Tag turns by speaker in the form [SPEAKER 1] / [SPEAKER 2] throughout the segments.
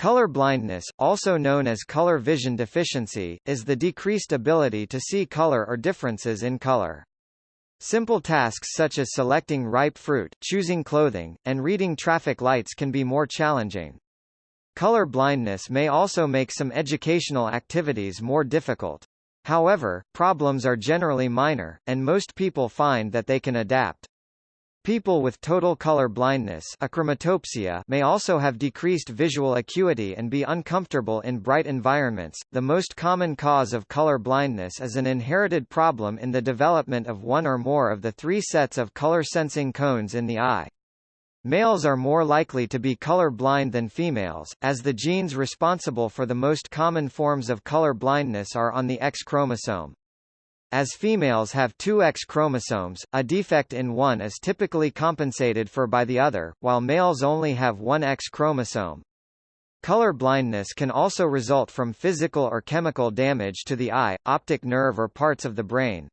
[SPEAKER 1] Color blindness, also known as color vision deficiency, is the decreased ability to see color or differences in color. Simple tasks such as selecting ripe fruit, choosing clothing, and reading traffic lights can be more challenging. Color blindness may also make some educational activities more difficult. However, problems are generally minor, and most people find that they can adapt. People with total color blindness achromatopsia may also have decreased visual acuity and be uncomfortable in bright environments. The most common cause of color blindness is an inherited problem in the development of one or more of the three sets of color-sensing cones in the eye. Males are more likely to be color blind than females, as the genes responsible for the most common forms of color blindness are on the X chromosome. As females have two X chromosomes, a defect in one is typically compensated for by the other, while males only have one X chromosome. Color blindness can also result from physical or chemical damage to the eye, optic nerve or parts of the brain.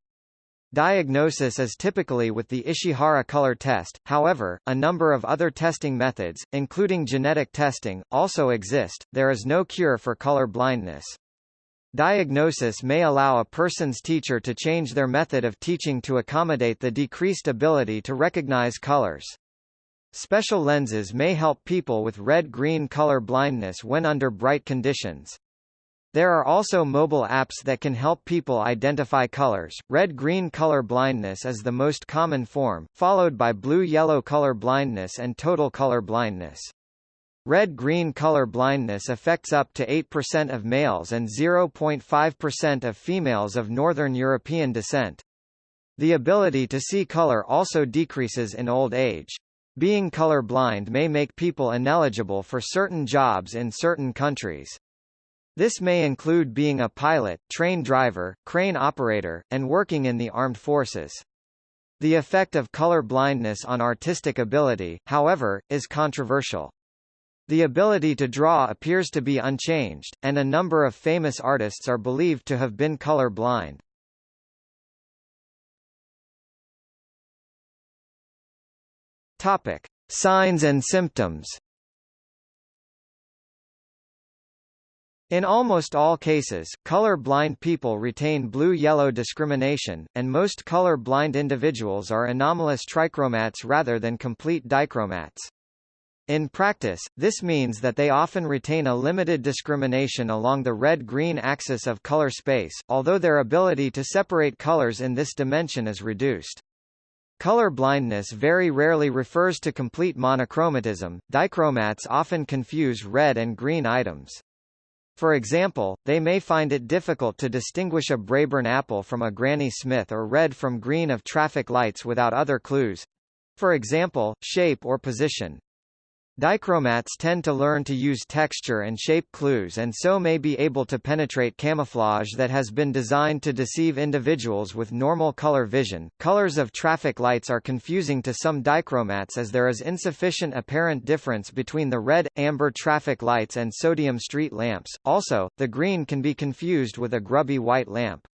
[SPEAKER 1] Diagnosis is typically with the Ishihara color test, however, a number of other testing methods, including genetic testing, also exist. There is no cure for color blindness. Diagnosis may allow a person's teacher to change their method of teaching to accommodate the decreased ability to recognize colors. Special lenses may help people with red-green color blindness when under bright conditions. There are also mobile apps that can help people identify colors. Red-green color blindness is the most common form, followed by blue-yellow color blindness and total color blindness. Red-green color blindness affects up to 8% of males and 0.5% of females of Northern European descent. The ability to see color also decreases in old age. Being color blind may make people ineligible for certain jobs in certain countries. This may include being a pilot, train driver, crane operator, and working in the armed forces. The effect of color blindness on artistic ability, however, is controversial. The ability to draw appears to be unchanged, and a number of famous artists are believed to have been color blind. Topic: Signs and symptoms. In almost all cases, color-blind people retain blue-yellow discrimination, and most color-blind individuals are anomalous trichromats rather than complete dichromats. In practice, this means that they often retain a limited discrimination along the red-green axis of color space, although their ability to separate colors in this dimension is reduced. Color blindness very rarely refers to complete monochromatism. Dichromats often confuse red and green items. For example, they may find it difficult to distinguish a Braeburn apple from a Granny Smith or red from green of traffic lights without other clues for example, shape or position. Dichromats tend to learn to use texture and shape clues and so may be able to penetrate camouflage that has been designed to deceive individuals with normal color vision. Colors of traffic lights are confusing to some dichromats as there is insufficient apparent difference between the red, amber traffic lights and sodium street lamps. Also, the green can be confused with a grubby white lamp.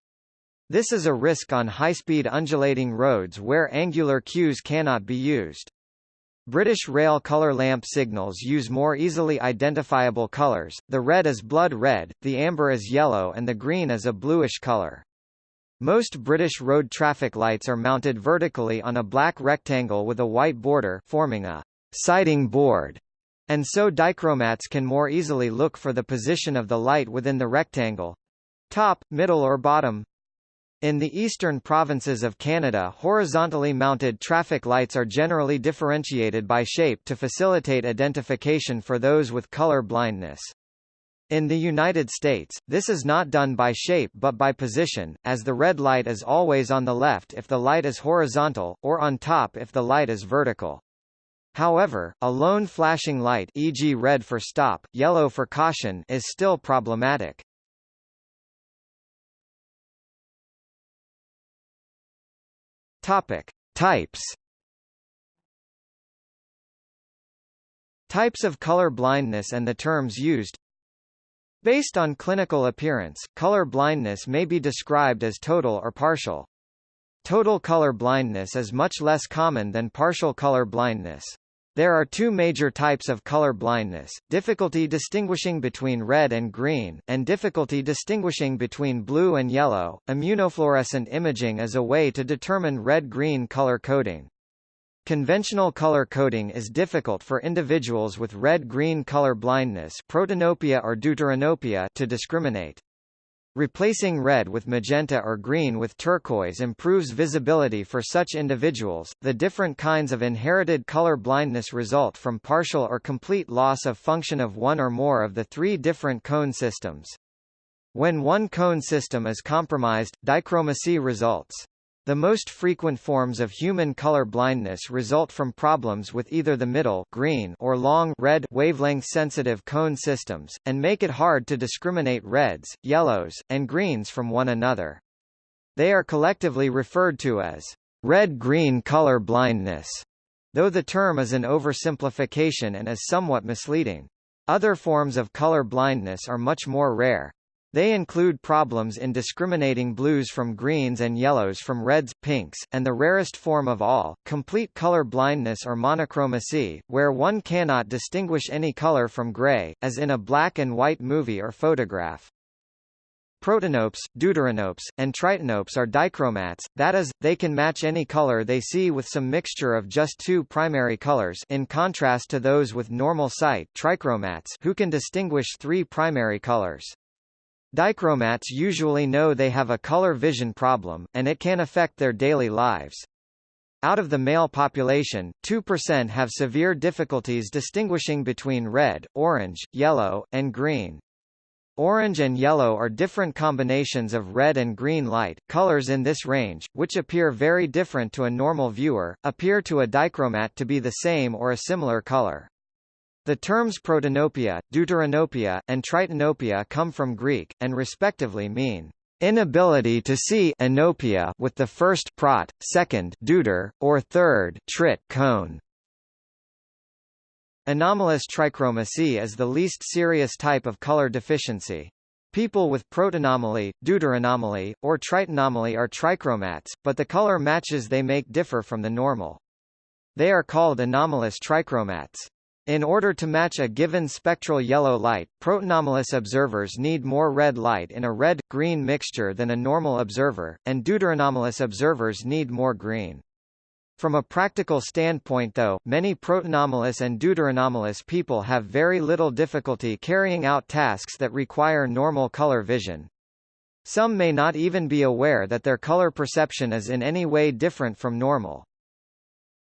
[SPEAKER 1] This is a risk on high-speed undulating roads where angular cues cannot be used. British Rail colour lamp signals use more easily identifiable colours, the red is blood red, the amber is yellow and the green is a bluish colour. Most British road traffic lights are mounted vertically on a black rectangle with a white border forming a sighting board, and so dichromats can more easily look for the position of the light within the rectangle top, middle or bottom, in the eastern provinces of Canada horizontally mounted traffic lights are generally differentiated by shape to facilitate identification for those with color blindness. In the United States, this is not done by shape but by position, as the red light is always on the left if the light is horizontal, or on top if the light is vertical. However, a lone flashing light e.g. red for stop, yellow for caution is still problematic. Topic: Types. Types of color blindness and the terms used. Based on clinical appearance, color blindness may be described as total or partial. Total color blindness is much less common than partial color blindness. There are two major types of color blindness, difficulty distinguishing between red and green, and difficulty distinguishing between blue and yellow. Immunofluorescent imaging is a way to determine red-green color coding. Conventional color coding is difficult for individuals with red-green color blindness protanopia or deuteranopia to discriminate. Replacing red with magenta or green with turquoise improves visibility for such individuals. The different kinds of inherited color blindness result from partial or complete loss of function of one or more of the three different cone systems. When one cone system is compromised, dichromacy results. The most frequent forms of human color blindness result from problems with either the middle green or long red wavelength-sensitive cone systems, and make it hard to discriminate reds, yellows, and greens from one another. They are collectively referred to as red-green color blindness, though the term is an oversimplification and is somewhat misleading. Other forms of color blindness are much more rare. They include problems in discriminating blues from greens and yellows from reds, pinks, and the rarest form of all, complete color blindness or monochromacy, where one cannot distinguish any color from gray, as in a black and white movie or photograph. Protanopes, deuteranopes, and tritanopes are dichromats, that is, they can match any color they see with some mixture of just two primary colors in contrast to those with normal sight trichromats who can distinguish three primary colors. Dichromats usually know they have a color vision problem, and it can affect their daily lives. Out of the male population, 2% have severe difficulties distinguishing between red, orange, yellow, and green. Orange and yellow are different combinations of red and green light. Colors in this range, which appear very different to a normal viewer, appear to a dichromat to be the same or a similar color. The terms protanopia, deuteranopia, and tritanopia come from Greek, and respectively mean inability to see anopia with the first prot, second deuter, or third trit cone. Anomalous trichromacy is the least serious type of color deficiency. People with protanomaly, deuteranomaly, or tritanomaly are trichromats, but the color matches they make differ from the normal. They are called anomalous trichromats. In order to match a given spectral yellow light, protanomalous observers need more red light in a red-green mixture than a normal observer, and deuteranomalous observers need more green. From a practical standpoint though, many protanomalous and deuteranomalous people have very little difficulty carrying out tasks that require normal color vision. Some may not even be aware that their color perception is in any way different from normal.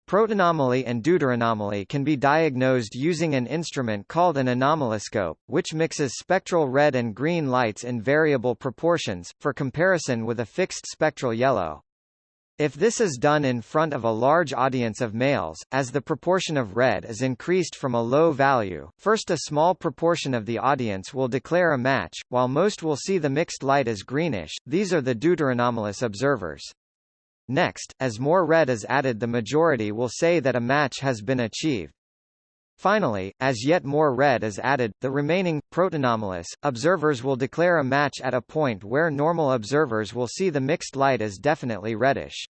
[SPEAKER 1] Protanomaly and deuteranomaly can be diagnosed using an instrument called an anomaloscope, which mixes spectral red and green lights in variable proportions, for comparison with a fixed spectral yellow. If this is done in front of a large audience of males, as the proportion of red is increased from a low value, first a small proportion of the audience will declare a match, while most will see the mixed light as greenish, these are the deuteranomalous observers. Next, as more red is added the majority will say that a match has been achieved. Finally, as yet more red is added, the remaining, protanomalous, observers will declare a match at a point where normal observers will see the mixed light as definitely reddish.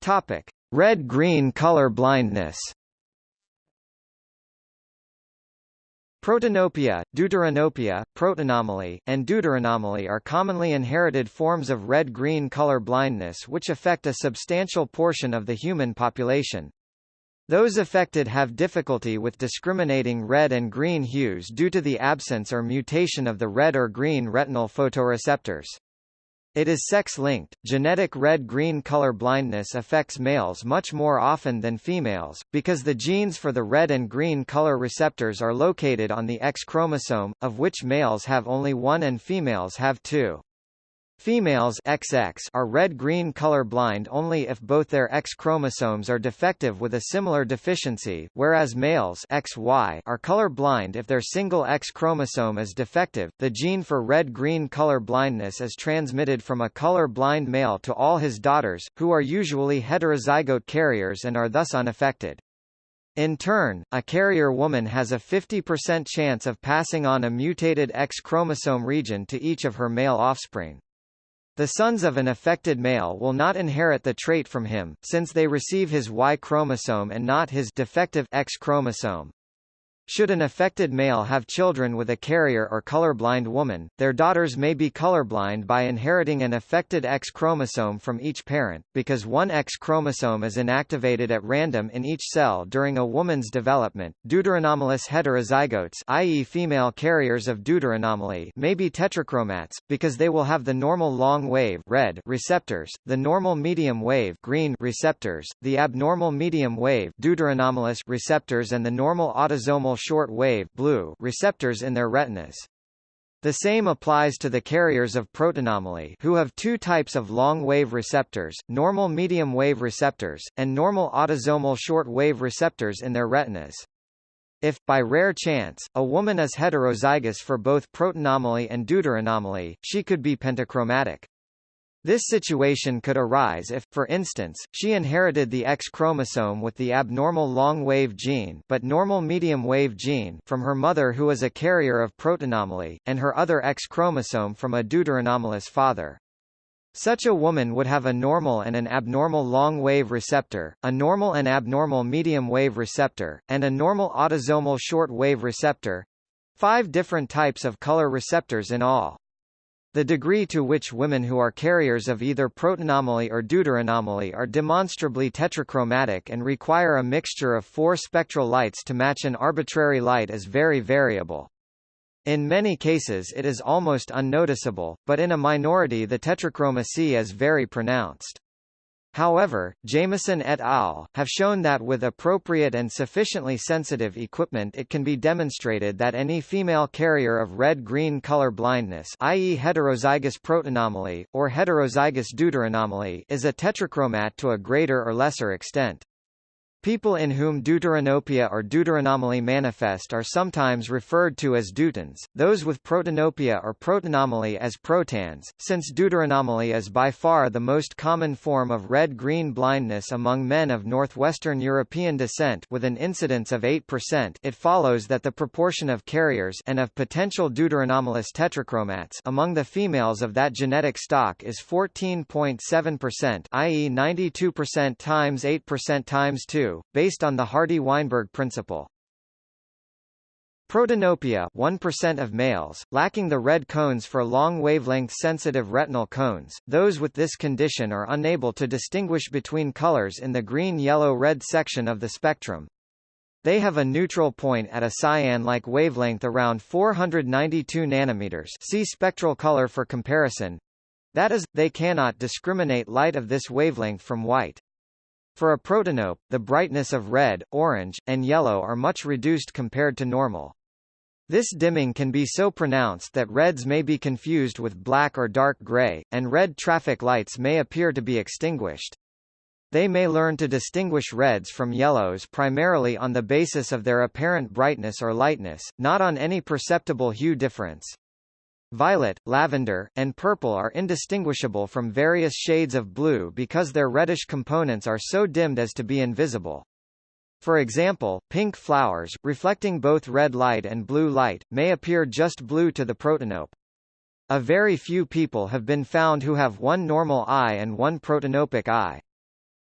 [SPEAKER 1] Topic: Red-green color blindness. Protanopia, deuteranopia, protanomaly, and deuteranomaly are commonly inherited forms of red-green color blindness which affect a substantial portion of the human population. Those affected have difficulty with discriminating red and green hues due to the absence or mutation of the red or green retinal photoreceptors. It is sex-linked. Genetic red-green color blindness affects males much more often than females, because the genes for the red and green color receptors are located on the X chromosome, of which males have only one and females have two. Females XX are red-green color blind only if both their X chromosomes are defective with a similar deficiency, whereas males XY are color blind if their single X chromosome is defective. The gene for red-green color blindness is transmitted from a color blind male to all his daughters, who are usually heterozygote carriers and are thus unaffected. In turn, a carrier woman has a 50% chance of passing on a mutated X chromosome region to each of her male offspring. The sons of an affected male will not inherit the trait from him, since they receive his Y chromosome and not his defective X chromosome. Should an affected male have children with a carrier or colorblind woman, their daughters may be colorblind by inheriting an affected X chromosome from each parent, because one X chromosome is inactivated at random in each cell during a woman's development. Deuteranomalous heterozygotes i.e. female carriers of deuteranomaly may be tetrachromats, because they will have the normal long-wave red receptors, the normal medium-wave green receptors, the abnormal medium-wave deuteranomalous receptors and the normal autosomal short-wave blue receptors in their retinas. The same applies to the carriers of protanomaly who have two types of long-wave receptors, normal medium-wave receptors, and normal autosomal short-wave receptors in their retinas. If, by rare chance, a woman is heterozygous for both protanomaly and deuteranomaly, she could be pentachromatic. This situation could arise if, for instance, she inherited the X chromosome with the abnormal long-wave gene but normal medium-wave gene from her mother who is a carrier of protanomaly, and her other X chromosome from a deuteranomalous father. Such a woman would have a normal and an abnormal long-wave receptor, a normal and abnormal medium-wave receptor, and a normal autosomal short-wave receptor—five different types of color receptors in all. The degree to which women who are carriers of either protanomaly or deuteranomaly are demonstrably tetrachromatic and require a mixture of four spectral lights to match an arbitrary light is very variable. In many cases it is almost unnoticeable, but in a minority the tetrachromacy is very pronounced. However, Jameson et al. have shown that with appropriate and sufficiently sensitive equipment it can be demonstrated that any female carrier of red-green color blindness i.e. heterozygous protanomaly, or heterozygous deuteranomaly is a tetrachromat to a greater or lesser extent. People in whom deuteranopia or deuteranomaly manifest are sometimes referred to as deutans, those with protanopia or protanomaly as protans, since deuteranomaly is by far the most common form of red-green blindness among men of northwestern European descent with an incidence of 8% it follows that the proportion of carriers and of potential deuteranomalous tetrachromats among the females of that genetic stock is 14.7% i.e. 92% times 8% times 2 based on the Hardy-Weinberg principle. Protanopia 1% of males, lacking the red cones for long-wavelength sensitive retinal cones, those with this condition are unable to distinguish between colors in the green-yellow-red section of the spectrum. They have a neutral point at a cyan-like wavelength around 492 nanometers see spectral color for comparison. That is, they cannot discriminate light of this wavelength from white. For a protanope, the brightness of red, orange, and yellow are much reduced compared to normal. This dimming can be so pronounced that reds may be confused with black or dark gray, and red traffic lights may appear to be extinguished. They may learn to distinguish reds from yellows primarily on the basis of their apparent brightness or lightness, not on any perceptible hue difference. Violet, lavender, and purple are indistinguishable from various shades of blue because their reddish components are so dimmed as to be invisible. For example, pink flowers, reflecting both red light and blue light, may appear just blue to the protanope. A very few people have been found who have one normal eye and one protanopic eye.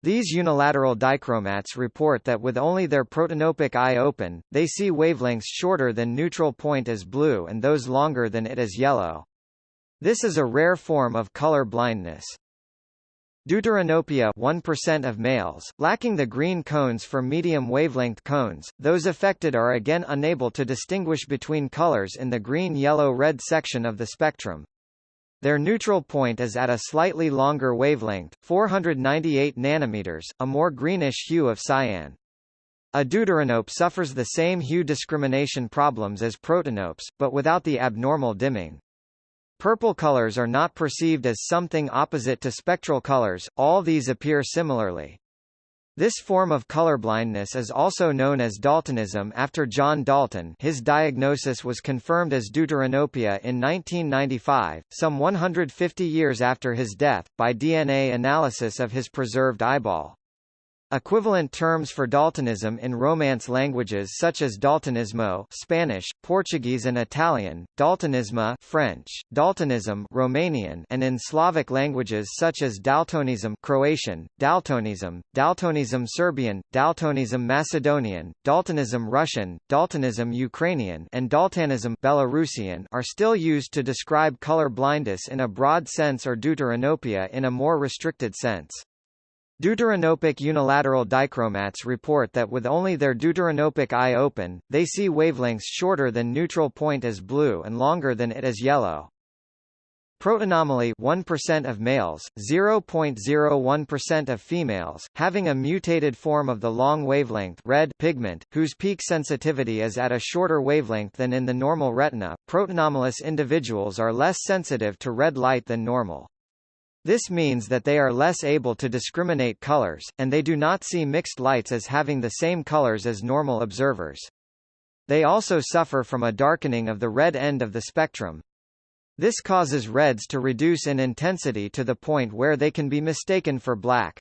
[SPEAKER 1] These unilateral dichromats report that with only their protanopic eye open, they see wavelengths shorter than neutral point as blue and those longer than it as yellow. This is a rare form of color blindness. Deuteranopia 1% of males, lacking the green cones for medium wavelength cones, those affected are again unable to distinguish between colors in the green-yellow-red section of the spectrum. Their neutral point is at a slightly longer wavelength, 498 nanometers, a more greenish hue of cyan. A deuteranope suffers the same hue discrimination problems as protanopes, but without the abnormal dimming. Purple colors are not perceived as something opposite to spectral colors, all these appear similarly. This form of colorblindness is also known as Daltonism after John Dalton his diagnosis was confirmed as deuteranopia in 1995, some 150 years after his death, by DNA analysis of his preserved eyeball. Equivalent terms for Daltonism in Romance languages such as Daltonismo Spanish, Portuguese and Italian, Daltonismo French, Daltonism Romanian and in Slavic languages such as Daltonism Croatian, Daltonism, Daltonism Serbian, Daltonism Macedonian, Daltonism Russian, Daltonism Ukrainian and Daltonism Belarusian are still used to describe color blindness in a broad sense or deuteranopia in a more restricted sense. Deuteranopic unilateral dichromats report that with only their deuteranopic eye open, they see wavelengths shorter than neutral point as blue and longer than it as yellow. Protanomaly 1% of males, 0.01% of females, having a mutated form of the long wavelength red pigment, whose peak sensitivity is at a shorter wavelength than in the normal retina. Protanomalous individuals are less sensitive to red light than normal. This means that they are less able to discriminate colors, and they do not see mixed lights as having the same colors as normal observers. They also suffer from a darkening of the red end of the spectrum. This causes reds to reduce in intensity to the point where they can be mistaken for black.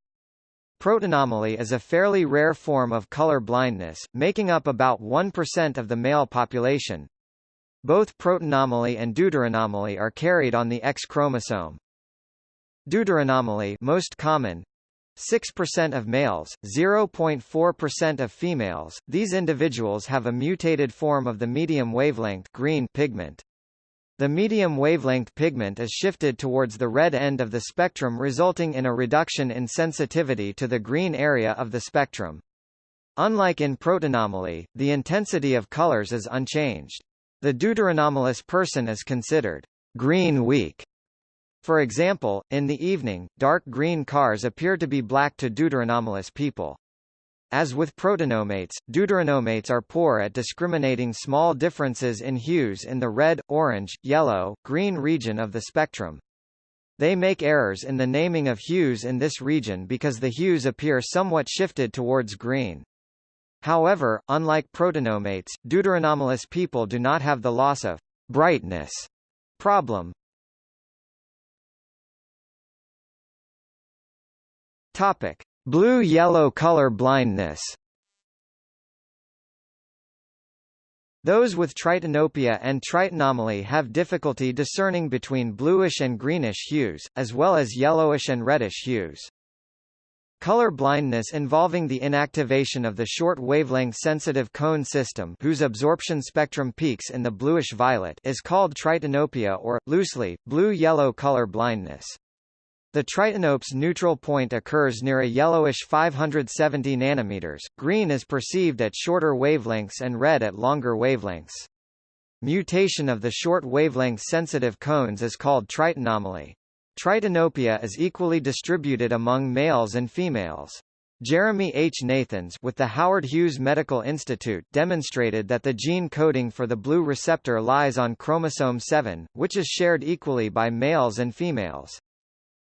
[SPEAKER 1] Protanomaly is a fairly rare form of color blindness, making up about 1% of the male population. Both protanomaly and deuteranomaly are carried on the X chromosome. Deuteranomaly most common 6% of males, 0.4% of females. These individuals have a mutated form of the medium wavelength green pigment. The medium wavelength pigment is shifted towards the red end of the spectrum resulting in a reduction in sensitivity to the green area of the spectrum. Unlike in protanomaly, the intensity of colors is unchanged. The deuteranomalous person is considered green weak for example, in the evening, dark green cars appear to be black to deuteranomalous people. As with protanomates, deuteranomates are poor at discriminating small differences in hues in the red, orange, yellow, green region of the spectrum. They make errors in the naming of hues in this region because the hues appear somewhat shifted towards green. However, unlike protanomates, deuteranomalous people do not have the loss of brightness problem. Topic: Blue-yellow color blindness. Those with tritanopia and tritanomaly have difficulty discerning between bluish and greenish hues, as well as yellowish and reddish hues. Color blindness involving the inactivation of the short wavelength sensitive cone system whose absorption spectrum peaks in the bluish-violet is called tritanopia or, loosely, blue-yellow color blindness. The tritanope's neutral point occurs near a yellowish 570 nanometers. Green is perceived at shorter wavelengths and red at longer wavelengths. Mutation of the short wavelength sensitive cones is called tritanomaly. Tritanopia is equally distributed among males and females. Jeremy H. Nathans with the Howard Hughes Medical Institute demonstrated that the gene coding for the blue receptor lies on chromosome 7, which is shared equally by males and females.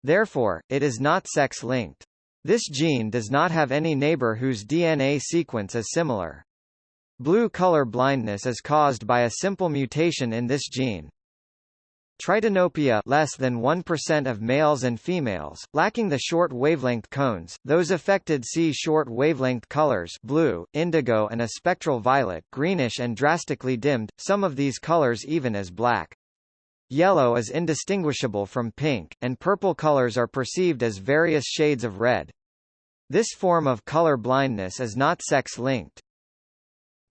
[SPEAKER 1] Therefore, it is not sex-linked. This gene does not have any neighbor whose DNA sequence is similar. Blue color blindness is caused by a simple mutation in this gene. Tritanopia less than 1% of males and females, lacking the short wavelength cones, those affected see short wavelength colors blue, indigo and a spectral violet greenish and drastically dimmed, some of these colors even as black. Yellow is indistinguishable from pink, and purple colors are perceived as various shades of red. This form of color blindness is not sex-linked.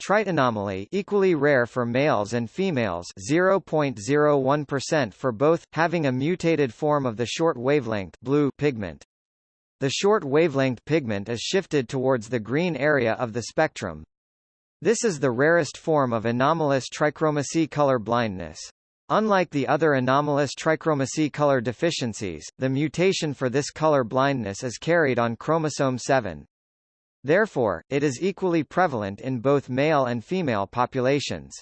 [SPEAKER 1] Tritanomaly equally rare for males and females 0.01% for both, having a mutated form of the short wavelength blue pigment. The short wavelength pigment is shifted towards the green area of the spectrum. This is the rarest form of anomalous trichromacy color blindness. Unlike the other anomalous trichromacy color deficiencies, the mutation for this color blindness is carried on chromosome 7. Therefore, it is equally prevalent in both male and female populations.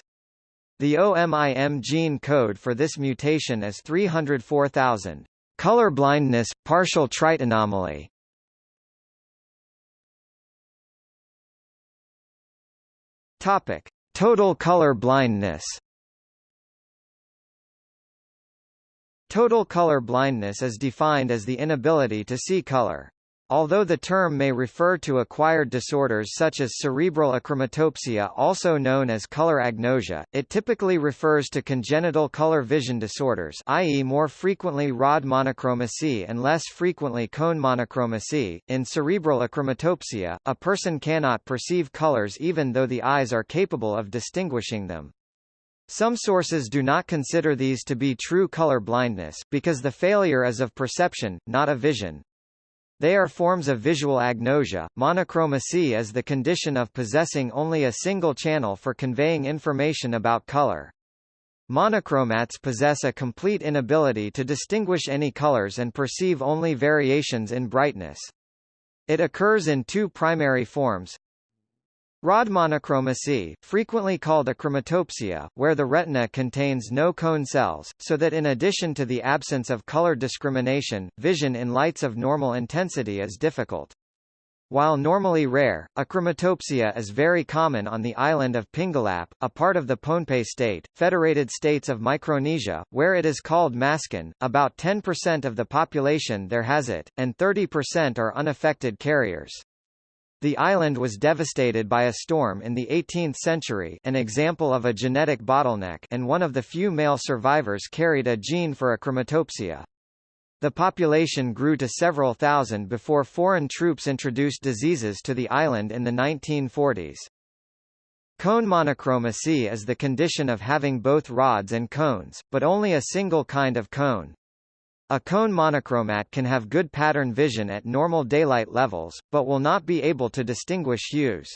[SPEAKER 1] The OMIM gene code for this mutation is 304,000. Color blindness, partial tritanomaly. Topic: Total color blindness. Total color blindness is defined as the inability to see color. Although the term may refer to acquired disorders such as cerebral achromatopsia also known as color agnosia, it typically refers to congenital color vision disorders i.e. more frequently rod monochromacy and less frequently cone monochromacy. In cerebral achromatopsia, a person cannot perceive colors even though the eyes are capable of distinguishing them. Some sources do not consider these to be true color blindness, because the failure is of perception, not of vision. They are forms of visual agnosia. Monochromacy is the condition of possessing only a single channel for conveying information about color. Monochromats possess a complete inability to distinguish any colors and perceive only variations in brightness. It occurs in two primary forms, Rod monochromacy, frequently called achromatopsia, where the retina contains no cone cells, so that in addition to the absence of color discrimination, vision in lights of normal intensity is difficult. While normally rare, achromatopsia is very common on the island of Pingelap, a part of the Pohnpei state, Federated States of Micronesia, where it is called maskun. About 10% of the population there has it, and 30% are unaffected carriers. The island was devastated by a storm in the 18th century an example of a genetic bottleneck and one of the few male survivors carried a gene for achromatopsia. The population grew to several thousand before foreign troops introduced diseases to the island in the 1940s. Cone monochromacy is the condition of having both rods and cones, but only a single kind of cone. A cone monochromat can have good pattern vision at normal daylight levels, but will not be able to distinguish hues.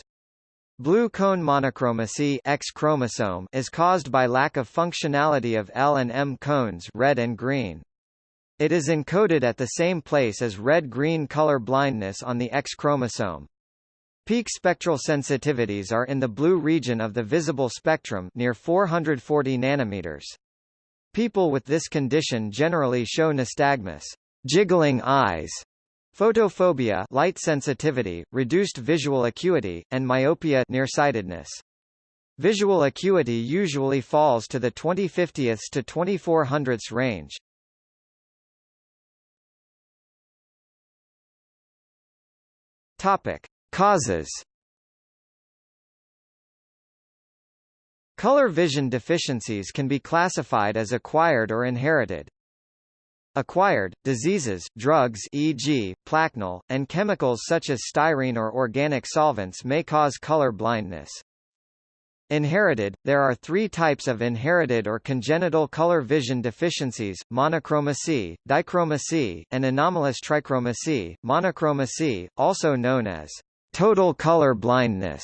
[SPEAKER 1] Blue cone monochromacy X chromosome is caused by lack of functionality of L and M cones red and green. It is encoded at the same place as red-green color blindness on the X chromosome. Peak spectral sensitivities are in the blue region of the visible spectrum near 440 nanometers. People with this condition generally show nystagmus, jiggling eyes, photophobia, light sensitivity, reduced visual acuity, and myopia, nearsightedness. Visual acuity usually falls to the 20/50ths to 2400ths range. Topic: Causes Color vision deficiencies can be classified as acquired or inherited. Acquired, diseases, drugs e.g., plaquenil, and chemicals such as styrene or organic solvents may cause color blindness. Inherited, there are three types of inherited or congenital color vision deficiencies, monochromacy, dichromacy, and anomalous trichromacy. Monochromacy, also known as total color blindness,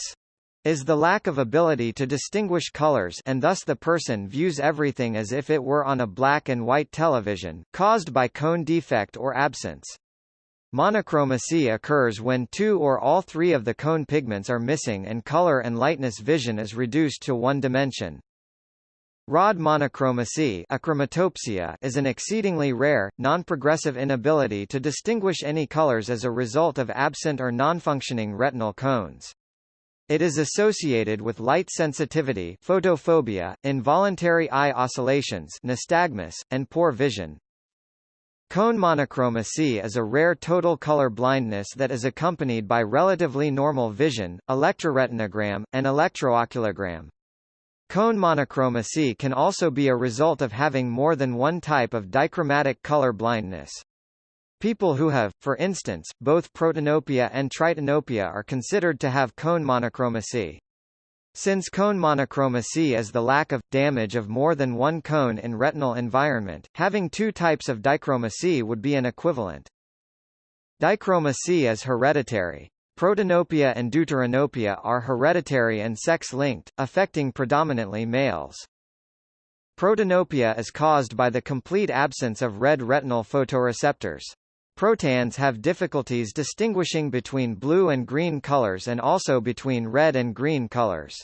[SPEAKER 1] is the lack of ability to distinguish colors and thus the person views everything as if it were on a black and white television, caused by cone defect or absence. Monochromacy occurs when two or all three of the cone pigments are missing and color and lightness vision is reduced to one dimension. Rod monochromacy achromatopsia is an exceedingly rare, non-progressive inability to distinguish any colors as a result of absent or non-functioning retinal cones. It is associated with light sensitivity photophobia, involuntary eye oscillations nystagmus, and poor vision. Cone monochromacy is a rare total color blindness that is accompanied by relatively normal vision, electroretinogram, and electrooculogram. Cone monochromacy can also be a result of having more than one type of dichromatic color blindness. People who have, for instance, both protanopia and tritanopia are considered to have cone monochromacy. Since cone monochromacy is the lack of, damage of more than one cone in retinal environment, having two types of dichromacy would be an equivalent. Dichromacy is hereditary. Protanopia and deuteranopia are hereditary and sex-linked, affecting predominantly males. Protanopia is caused by the complete absence of red retinal photoreceptors. Protans have difficulties distinguishing between blue and green colors and also between red and green colors.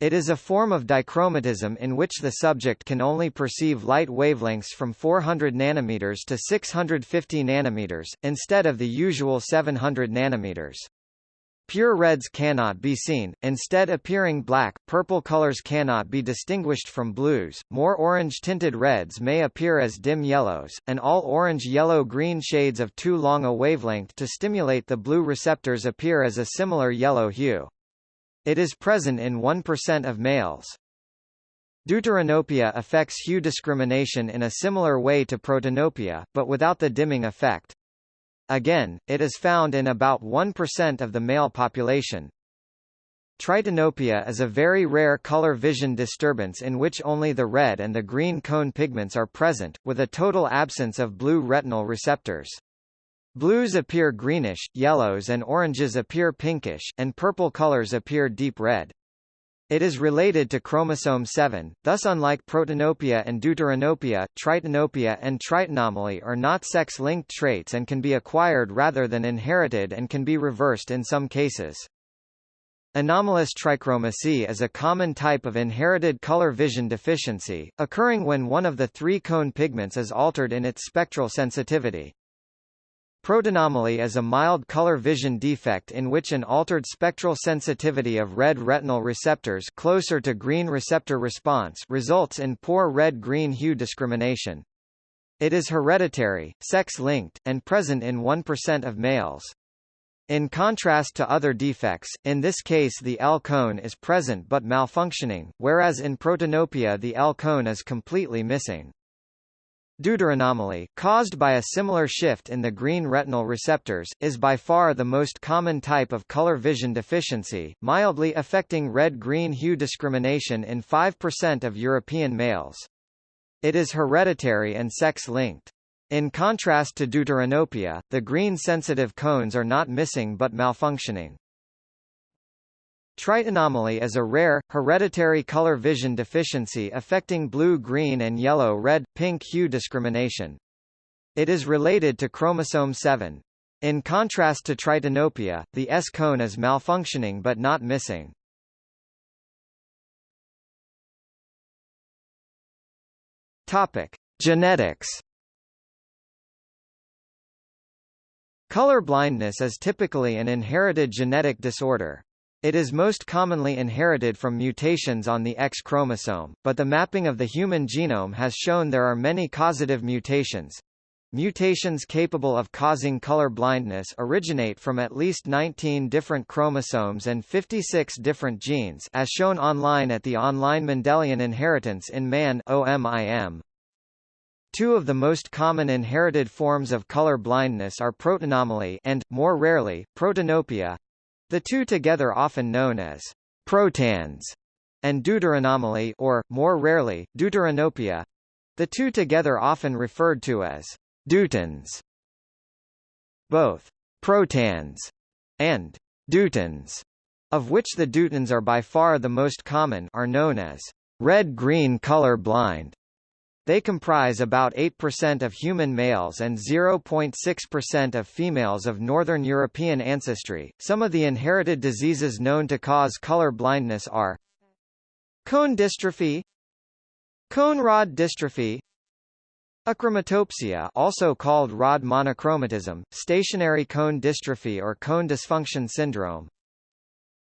[SPEAKER 1] It is a form of dichromatism in which the subject can only perceive light wavelengths from 400 nanometers to 650 nanometers, instead of the usual 700 nanometers. Pure reds cannot be seen, instead appearing black, purple colors cannot be distinguished from blues, more orange-tinted reds may appear as dim yellows, and all orange-yellow-green shades of too long a wavelength to stimulate the blue receptors appear as a similar yellow hue. It is present in 1% of males. Deuteranopia affects hue discrimination in a similar way to protanopia, but without the dimming effect. Again, it is found in about 1% of the male population. Tritanopia is a very rare color vision disturbance in which only the red and the green cone pigments are present, with a total absence of blue retinal receptors. Blues appear greenish, yellows and oranges appear pinkish, and purple colors appear deep red. It is related to chromosome 7, thus unlike protanopia and deuteranopia, tritanopia and tritanomaly are not sex-linked traits and can be acquired rather than inherited and can be reversed in some cases. Anomalous trichromacy is a common type of inherited color vision deficiency, occurring when one of the three cone pigments is altered in its spectral sensitivity. Protanomaly is a mild color vision defect in which an altered spectral sensitivity of red retinal receptors closer to green receptor response results in poor red-green hue discrimination. It is hereditary, sex-linked, and present in 1% of males. In contrast to other defects, in this case the L-cone is present but malfunctioning, whereas in protanopia the L-cone is completely missing. Deuteranomaly, caused by a similar shift in the green retinal receptors, is by far the most common type of color vision deficiency, mildly affecting red-green hue discrimination in 5% of European males. It is hereditary and sex-linked. In contrast to deuteranopia, the green-sensitive cones are not missing but malfunctioning. Tritanomaly is a rare, hereditary color vision deficiency affecting blue-green and yellow-red-pink hue discrimination. It is related to chromosome 7. In contrast to tritanopia, the S-cone is malfunctioning but not missing. Topic: Genetics. Color blindness is typically an inherited genetic disorder. It is most commonly inherited from mutations on the X chromosome, but the mapping of the human genome has shown there are many causative mutations. Mutations capable of causing color blindness originate from at least 19 different chromosomes and 56 different genes as shown online at the online Mendelian Inheritance in Man OMIM. Two of the most common inherited forms of color blindness are protanomaly and, more rarely, protanopia, the two together often known as protans and deuteranomaly or, more rarely, deuteranopia. The two together often referred to as deutans. Both protans and deutans, of which the deutans are by far the most common, are known as red-green color blind. They comprise about 8% of human males and 0.6% of females of Northern European ancestry. Some of the inherited diseases known to cause color blindness are cone dystrophy, cone rod dystrophy, achromatopsia, also called rod monochromatism, stationary cone dystrophy or cone dysfunction syndrome,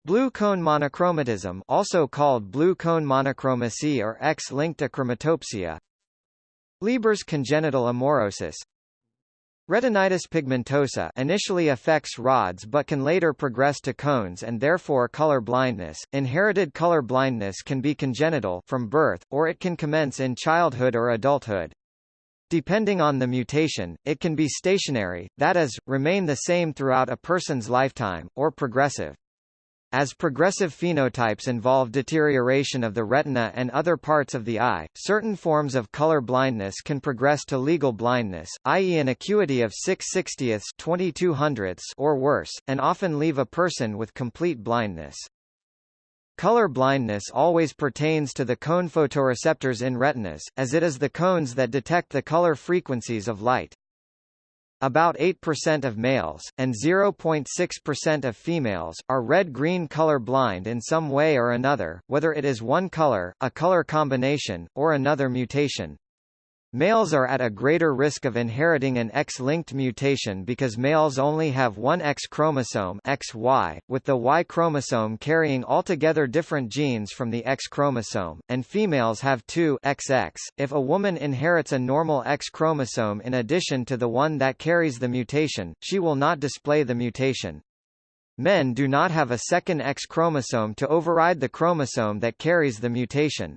[SPEAKER 1] Blue cone monochromatism also called blue cone monochromacy or X-linked achromatopsia Leber's congenital amaurosis Retinitis pigmentosa initially affects rods but can later progress to cones and therefore color blindness. Inherited color blindness can be congenital from birth, or it can commence in childhood or adulthood. Depending on the mutation, it can be stationary, that is, remain the same throughout a person's lifetime, or progressive. As progressive phenotypes involve deterioration of the retina and other parts of the eye, certain forms of color blindness can progress to legal blindness, i.e. an acuity of 6 60ths 22 or worse, and often leave a person with complete blindness. Color blindness always pertains to the cone photoreceptors in retinas, as it is the cones that detect the color frequencies of light. About 8% of males, and 0.6% of females, are red-green color blind in some way or another, whether it is one color, a color combination, or another mutation. Males are at a greater risk of inheriting an X-linked mutation because males only have one X chromosome XY, with the Y chromosome carrying altogether different genes from the X chromosome, and females have two XX. If a woman inherits a normal X chromosome in addition to the one that carries the mutation, she will not display the mutation. Men do not have a second X chromosome to override the chromosome that carries the mutation.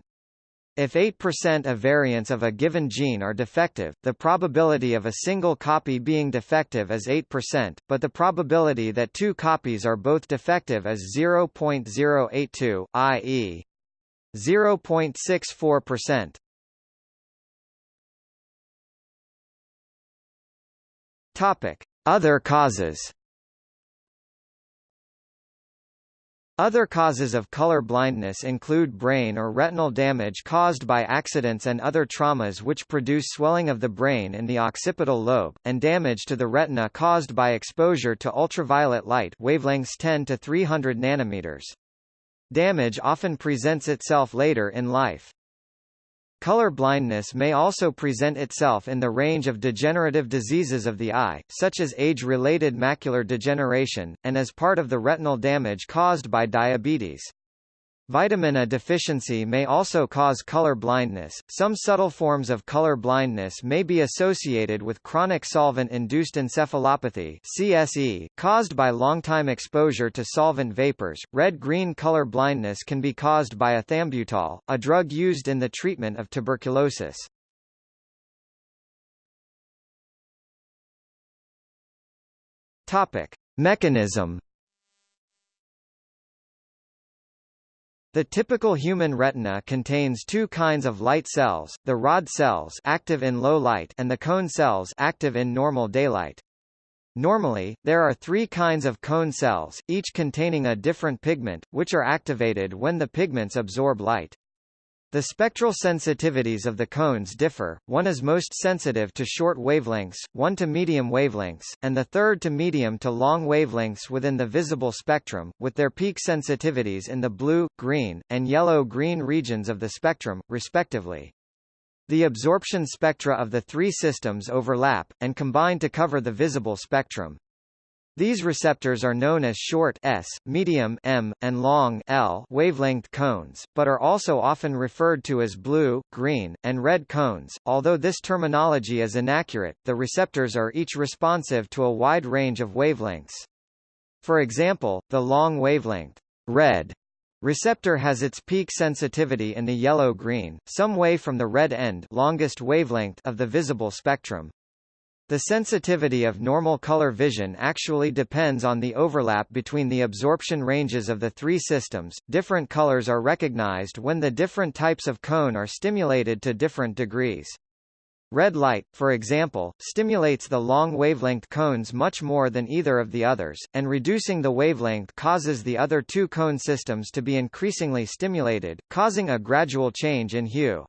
[SPEAKER 1] If 8% of variants of a given gene are defective, the probability of a single copy being defective is 8%, but the probability that two copies are both defective is 0.082, i.e. 0.64%. Topic: Other causes. Other causes of color blindness include brain or retinal damage caused by accidents and other traumas which produce swelling of the brain in the occipital lobe, and damage to the retina caused by exposure to ultraviolet light wavelengths 10 to 300 nanometers. Damage often presents itself later in life. Color blindness may also present itself in the range of degenerative diseases of the eye, such as age-related macular degeneration, and as part of the retinal damage caused by diabetes. Vitamin A deficiency may also cause color blindness. Some subtle forms of color blindness may be associated with chronic solvent-induced encephalopathy (CSE) caused by long-time exposure to solvent vapors. Red-green color blindness can be caused by ethambutol, a drug used in the treatment of tuberculosis. Topic: Mechanism The typical human retina contains two kinds of light cells, the rod cells active in low light and the cone cells active in normal daylight. Normally, there are three kinds of cone cells, each containing a different pigment, which are activated when the pigments absorb light. The spectral sensitivities of the cones differ, one is most sensitive to short wavelengths, one to medium wavelengths, and the third to medium to long wavelengths within the visible spectrum, with their peak sensitivities in the blue, green, and yellow-green regions of the spectrum, respectively. The absorption spectra of the three systems overlap, and combine to cover the visible spectrum. These receptors are known as short S, medium M, and long L wavelength cones, but are also often referred to as blue, green, and red cones. Although this terminology is inaccurate, the receptors are each responsive to a wide range of wavelengths. For example, the long wavelength red receptor has its peak sensitivity in the yellow-green, some way from the red end longest wavelength of the visible spectrum. The sensitivity of normal color vision actually depends on the overlap between the absorption ranges of the three systems. Different colors are recognized when the different types of cone are stimulated to different degrees. Red light, for example, stimulates the long wavelength cones much more than either of the others, and reducing the wavelength causes the other two cone systems to be increasingly stimulated, causing a gradual change in hue.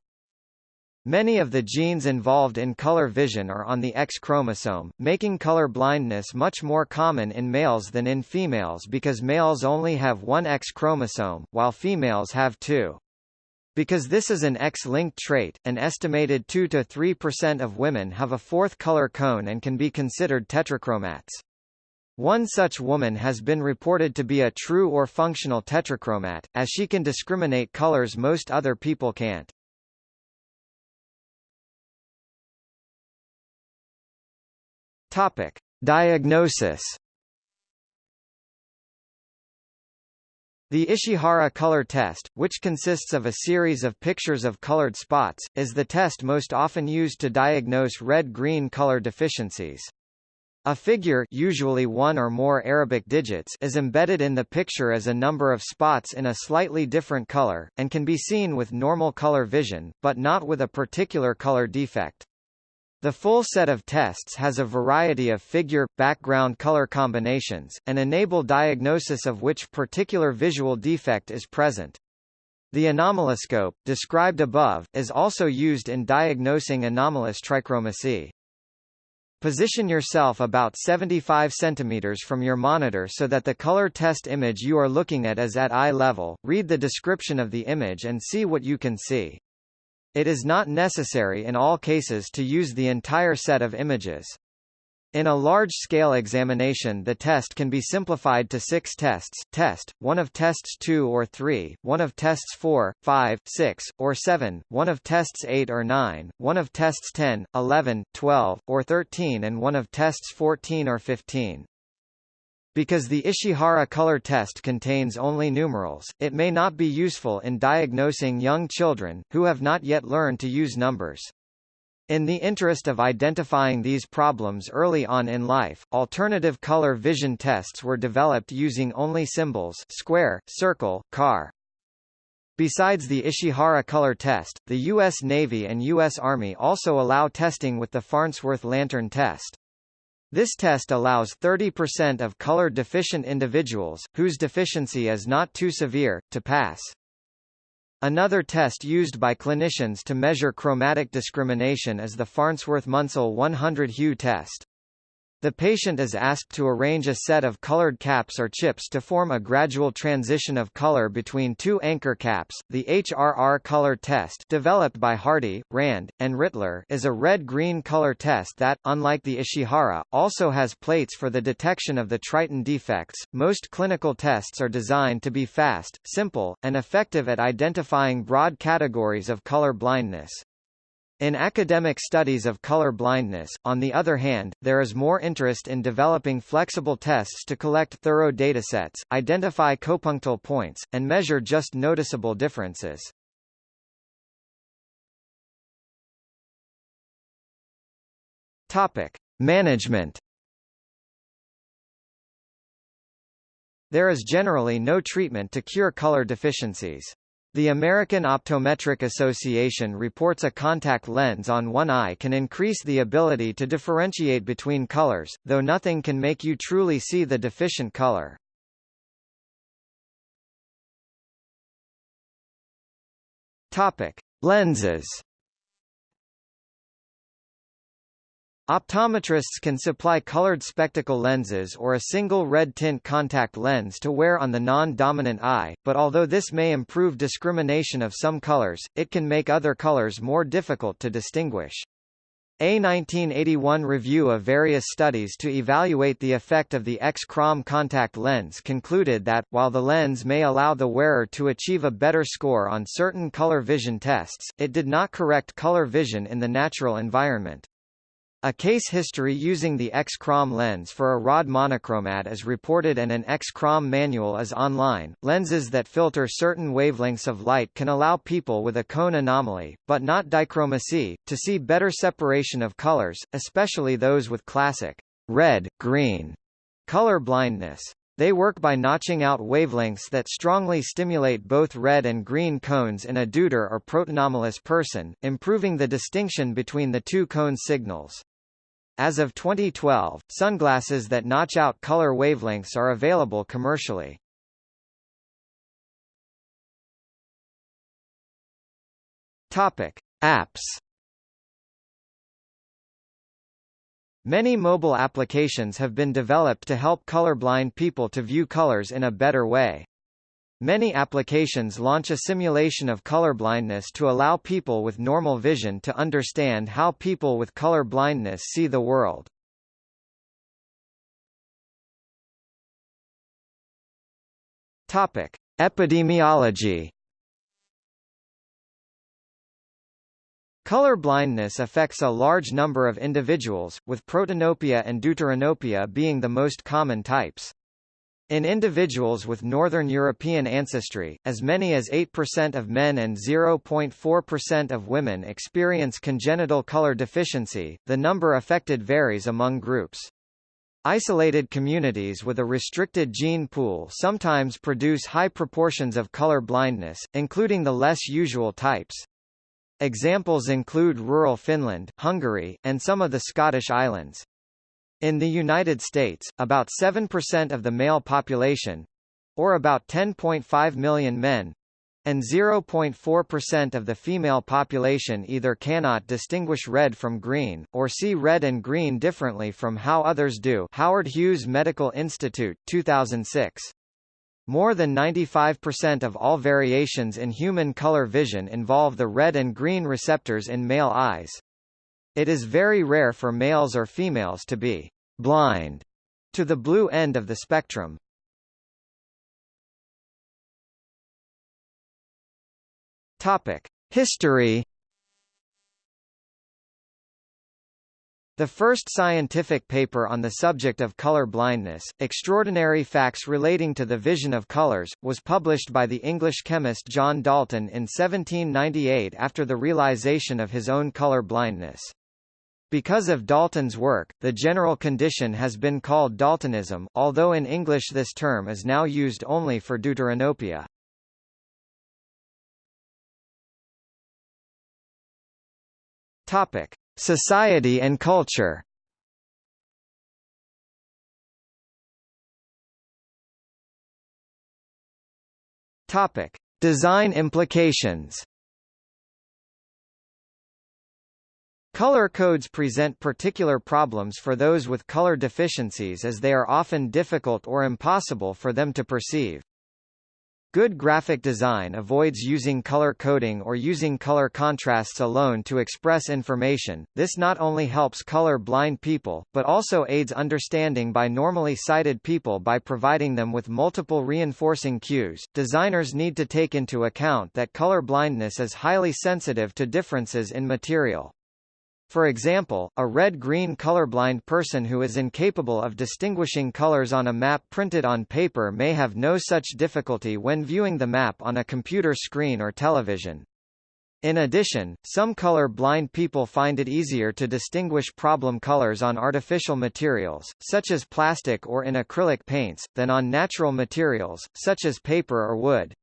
[SPEAKER 1] Many of the genes involved in color vision are on the X chromosome, making color blindness much more common in males than in females because males only have one X chromosome, while females have two. Because this is an X-linked trait, an estimated 2 to 3% of women have a fourth color cone and can be considered tetrachromats. One such woman has been reported to be a true or functional tetrachromat, as she can discriminate colors most other people can't. Topic: Diagnosis. The Ishihara color test, which consists of a series of pictures of colored spots, is the test most often used to diagnose red-green color deficiencies. A figure usually one or more Arabic digits is embedded in the picture as a number of spots in a slightly different color, and can be seen with normal color vision, but not with a particular color defect. The full set of tests has a variety of figure, background color combinations, and enable diagnosis of which particular visual defect is present. The anomaloscope, described above, is also used in diagnosing anomalous trichromacy. Position yourself about 75 cm from your monitor so that the color test image you are looking at is at eye level, read the description of the image and see what you can see. It is not necessary in all cases to use the entire set of images. In a large-scale examination the test can be simplified to six tests, test, one of tests 2 or 3, one of tests 4, 5, 6, or 7, one of tests 8 or 9, one of tests 10, 11, 12, or 13 and one of tests 14 or 15. Because the Ishihara color test contains only numerals, it may not be useful in diagnosing young children, who have not yet learned to use numbers. In the interest of identifying these problems early on in life, alternative color vision tests were developed using only symbols square, circle, car. Besides the Ishihara color test, the U.S. Navy and U.S. Army also allow testing with the Farnsworth lantern test. This test allows 30% of color-deficient individuals, whose deficiency is not too severe, to pass. Another test used by clinicians to measure chromatic discrimination is the Farnsworth-Munsell 100 hue test. The patient is asked to arrange a set of colored caps or chips to form a gradual transition of color between two anchor caps. The HRR color test, developed by Hardy, Rand, and Rittler, is a red-green color test that, unlike the Ishihara, also has plates for the detection of the tritan defects. Most clinical tests are designed to be fast, simple, and effective at identifying broad categories of color blindness. In academic studies of color blindness, on the other hand, there is more interest in developing flexible tests to collect thorough datasets, identify copunctal points, and measure just noticeable differences. Topic: Management. There is generally no treatment to cure color deficiencies. The American Optometric Association reports a contact lens on one eye can increase the ability to differentiate between colors, though nothing can make you truly see the deficient color. Topic: Lenses Optometrists can supply colored spectacle lenses or a single red tint contact lens to wear on the non-dominant eye, but although this may improve discrimination of some colors, it can make other colors more difficult to distinguish. A 1981 review of various studies to evaluate the effect of the X-Chrom contact lens concluded that, while the lens may allow the wearer to achieve a better score on certain color vision tests, it did not correct color vision in the natural environment. A case history using the X-Chrom lens for a rod monochromat is reported and an X-Chrom manual is online. Lenses that filter certain wavelengths of light can allow people with a cone anomaly, but not dichromacy, to see better separation of colors, especially those with classic red, green color blindness. They work by notching out wavelengths that strongly stimulate both red and green cones in a deuter or protanomalous person, improving the distinction between the two cone signals. As of 2012, sunglasses that notch out color wavelengths are available commercially. Topic: Apps. Many mobile applications have been developed to help colorblind people to view colors in a better way. Many applications launch a simulation of colorblindness to allow people with normal vision to understand how people with color blindness see the world. Topic: Epidemiology. Color blindness affects a large number of individuals, with protanopia and deuteranopia being the most common types. In individuals with Northern European ancestry, as many as 8% of men and 0.4% of women experience congenital color deficiency. The number affected varies among groups. Isolated communities with a restricted gene pool sometimes produce high proportions of color blindness, including the less usual types. Examples include rural Finland, Hungary, and some of the Scottish islands. In the United States, about 7% of the male population or about 10.5 million men and 0.4% of the female population either cannot distinguish red from green, or see red and green differently from how others do Howard Hughes Medical Institute, 2006. More than 95% of all variations in human color vision involve the red and green receptors in male eyes. It is very rare for males or females to be blind to the blue end of the spectrum. Topic: History The first scientific paper on the subject of color blindness, Extraordinary Facts Relating to the Vision of Colors, was published by the English chemist John Dalton in 1798 after the realization of his own color blindness. Because of Dalton's work, the general condition has been called Daltonism, although in English this term is now used only for deuteranopia. Topic: Society and culture Topic: Design implications. Color codes present particular problems for those with color deficiencies as they are often difficult or impossible for them to perceive. Good graphic design avoids using color coding or using color contrasts alone to express information. This not only helps color blind people, but also aids understanding by normally sighted people by providing them with multiple reinforcing cues. Designers need to take into account that color blindness is highly sensitive to differences in material. For example, a red-green colorblind person who is incapable of distinguishing colors on a map printed on paper may have no such difficulty when viewing the map on a computer screen or television. In addition, some color-blind people find it easier to distinguish problem colors on artificial materials, such as plastic or in acrylic paints, than on natural materials, such as paper or wood.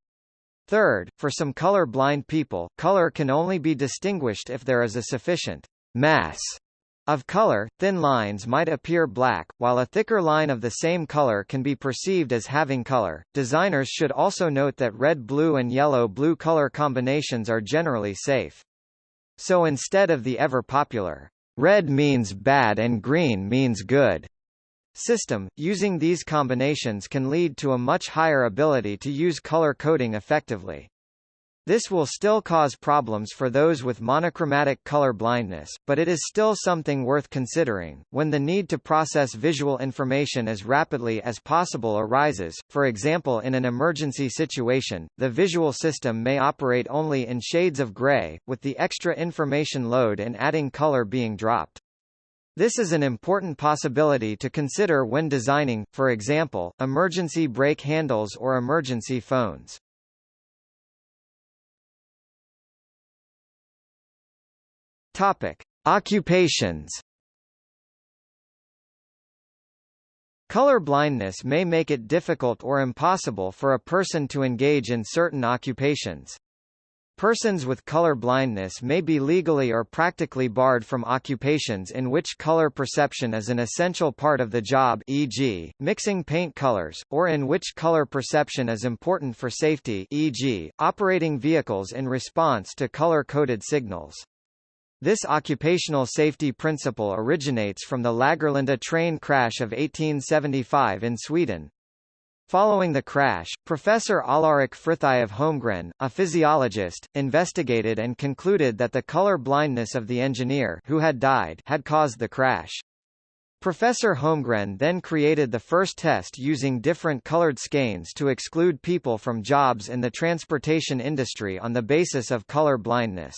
[SPEAKER 1] Third, for some color-blind people, color can only be distinguished if there is a sufficient mass of color, thin lines might appear black, while a thicker line of the same color can be perceived as having color. Designers should also note that red-blue and yellow-blue color combinations are generally safe. So instead of the ever-popular, red means bad and green means good system, using these combinations can lead to a much higher ability to use color coding effectively. This will still cause problems for those with monochromatic color blindness, but it is still something worth considering. When the need to process visual information as rapidly as possible arises, for example in an emergency situation, the visual system may operate only in shades of gray, with the extra information load and adding color being dropped. This is an important possibility to consider when designing, for example, emergency brake handles or emergency phones. Topic: Occupations. Color blindness may make it difficult or impossible for a person to engage in certain occupations. Persons with color blindness may be legally or practically barred from occupations in which color perception is an essential part of the job e.g., mixing paint colors, or in which color perception is important for safety e.g., operating vehicles in response to color-coded signals. This occupational safety principle originates from the Lagerlunda train crash of 1875 in Sweden. Following the crash, Professor Alarik Frithiof of Holmgren, a physiologist, investigated and concluded that the color blindness of the engineer who had died had caused the crash. Professor Holmgren then created the first test using different colored skeins to exclude people from jobs in the transportation industry on the basis of color blindness.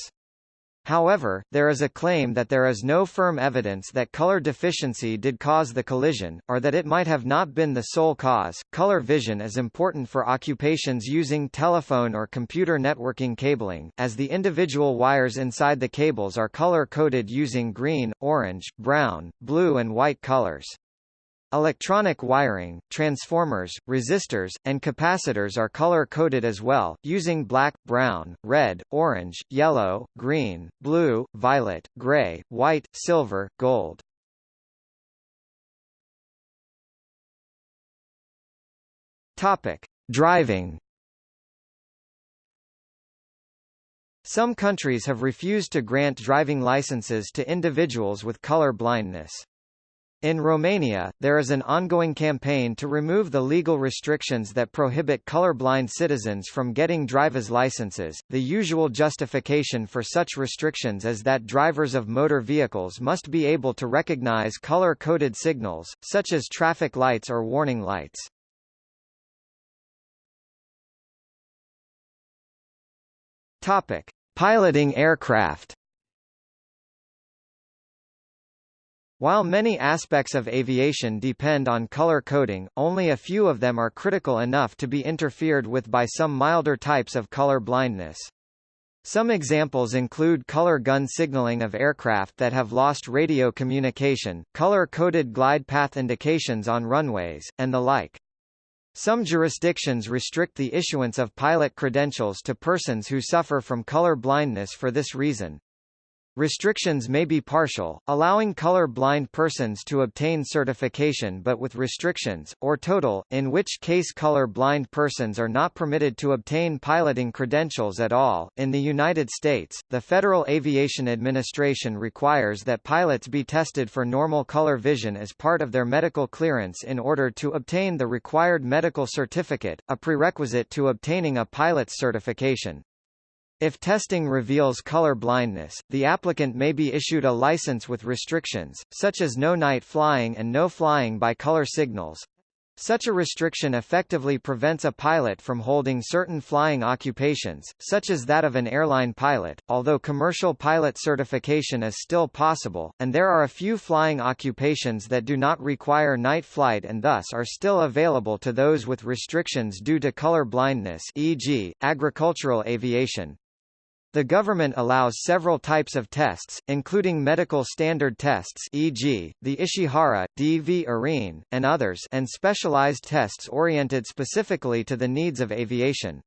[SPEAKER 1] However, there is a claim that there is no firm evidence that color deficiency did cause the collision, or that it might have not been the sole cause. Color vision is important for occupations using telephone or computer networking cabling, as the individual wires inside the cables are color coded using green, orange, brown, blue, and white colors. Electronic wiring, transformers, resistors, and capacitors are color-coded as well, using black, brown, red, orange, yellow, green, blue, violet, gray, white, silver, gold. Topic: Driving. Some countries have refused to grant driving licenses to individuals with color blindness. In Romania, there is an ongoing campaign to remove the legal restrictions that prohibit colorblind citizens from getting driver's licenses. The usual justification for such restrictions is that drivers of motor vehicles must be able to recognize color-coded signals, such as traffic lights or warning lights. Topic: Piloting aircraft. While many aspects of aviation depend on color coding, only a few of them are critical enough to be interfered with by some milder types of color blindness. Some examples include color gun signaling of aircraft that have lost radio communication, color-coded glide path indications on runways, and the like. Some jurisdictions restrict the issuance of pilot credentials to persons who suffer from color blindness for this reason. Restrictions may be partial, allowing color-blind persons to obtain certification but with restrictions, or total, in which case color-blind persons are not permitted to obtain piloting credentials at all. In the United States, the Federal Aviation Administration requires that pilots be tested for normal color vision as part of their medical clearance in order to obtain the required medical certificate, a prerequisite to obtaining a pilot's certification. If testing reveals color blindness, the applicant may be issued a license with restrictions, such as no night flying and no flying by color signals. Such a restriction effectively prevents a pilot from holding certain flying occupations, such as that of an airline pilot, although commercial pilot certification is still possible, and there are a few flying occupations that do not require night flight and thus are still available to those with restrictions due to color blindness e.g., agricultural aviation, the government allows several types of tests, including medical standard tests e.g., the Ishihara, Dvorine, and others and specialized tests oriented specifically to the needs of aviation.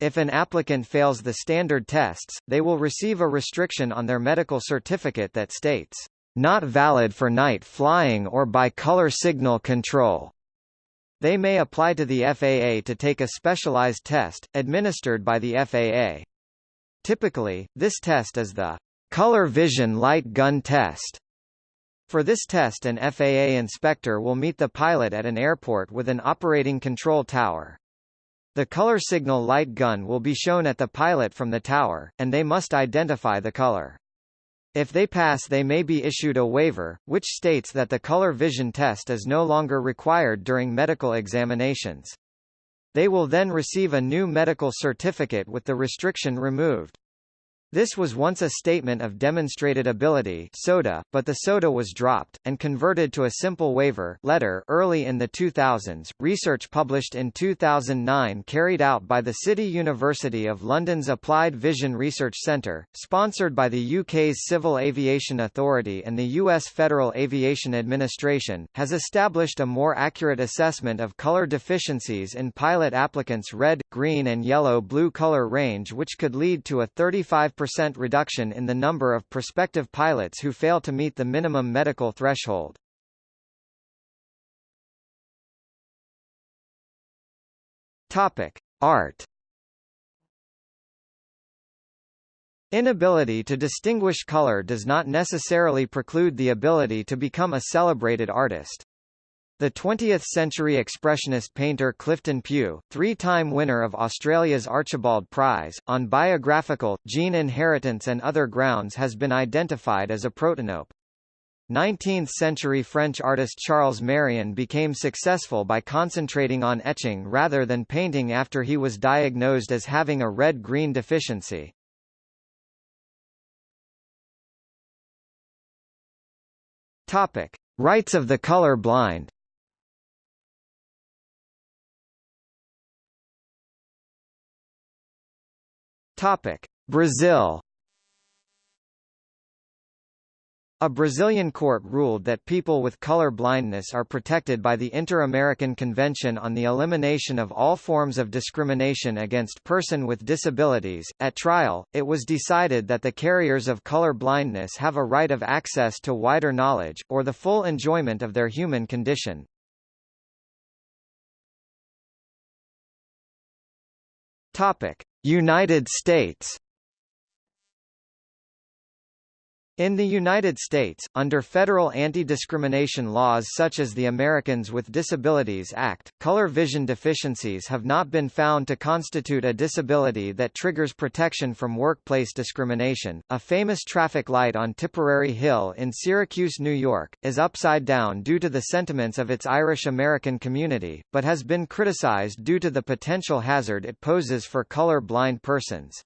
[SPEAKER 1] If an applicant fails the standard tests, they will receive a restriction on their medical certificate that states, "...not valid for night flying or by color signal control." They may apply to the FAA to take a specialized test, administered by the FAA. Typically, this test is the color vision light gun test. For this test an FAA inspector will meet the pilot at an airport with an operating control tower. The color signal light gun will be shown at the pilot from the tower, and they must identify the color. If they pass they may be issued a waiver, which states that the color vision test is no longer required during medical examinations. They will then receive a new medical certificate with the restriction removed. This was once a statement of demonstrated ability SODA, but the SODA was dropped, and converted to a simple waiver letter early in the 2000s. Research published in 2009 carried out by the City University of London's Applied Vision Research Centre, sponsored by the UK's Civil Aviation Authority and the US Federal Aviation Administration, has established a more accurate assessment of colour deficiencies in pilot applicants' red, green and yellow-blue colour range which could lead to a 35 percent reduction in the number of prospective pilots who fail to meet the minimum medical threshold. Topic: Art. Inability to distinguish color does not necessarily preclude the ability to become a celebrated artist. The 20th-century expressionist painter Clifton Pugh, three-time winner of Australia's Archibald Prize, on biographical, gene inheritance and other grounds has been identified as a protanope. 19th-century French artist Charles Méryon became successful by concentrating on etching rather than painting after he was diagnosed as having a red-green deficiency. Topic: Rights of the color blind. Topic: Brazil. A Brazilian court ruled that people with color blindness are protected by the Inter-American Convention on the Elimination of All Forms of Discrimination Against Person with Disabilities. At trial, it was decided that the carriers of color blindness have a right of access to wider knowledge, or the full enjoyment of their human condition. Topic: United States In the United States, under federal anti-discrimination laws such as the Americans with Disabilities Act, color vision deficiencies have not been found to constitute a disability that triggers protection from workplace discrimination. A famous traffic light on Tipperary Hill in Syracuse, New York, is upside down due to the sentiments of its Irish American community, but has been criticized due to the potential hazard it poses for color blind persons.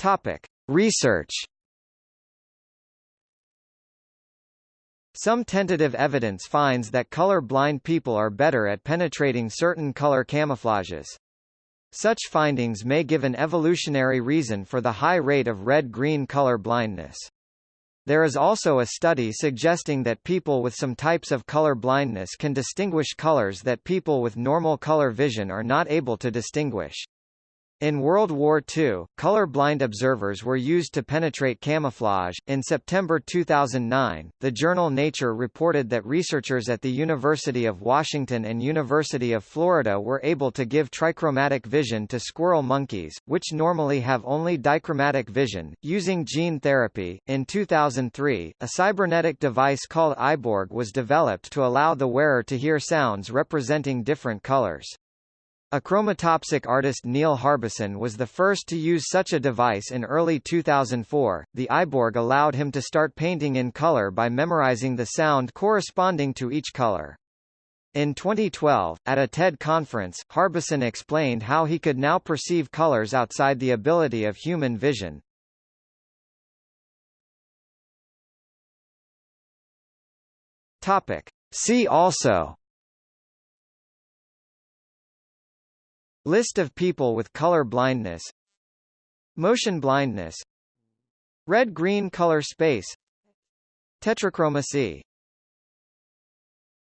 [SPEAKER 1] Topic: Research. Some tentative evidence finds that color-blind people are better at penetrating certain color camouflages. Such findings may give an evolutionary reason for the high rate of red-green color blindness. There is also a study suggesting that people with some types of color blindness can distinguish colors that people with normal color vision are not able to distinguish. In World War II, color-blind observers were used to penetrate camouflage. In September 2009, the journal Nature reported that researchers at the University of Washington and University of Florida were able to give trichromatic vision to squirrel monkeys, which normally have only dichromatic vision, using gene therapy. In 2003, a cybernetic device called Eyeborg was developed to allow the wearer to hear sounds representing different colors. Achromatopsic artist Neil Harbisson was the first to use such a device in early 2004. The Eyeborg allowed him to start painting in color by memorizing the sound corresponding to each color. In 2012, at a TED conference, Harbisson explained how he could now perceive colors outside the ability of human vision. Topic. See also List of people with color blindness. Motion blindness. Red-green color space. Tetrachromacy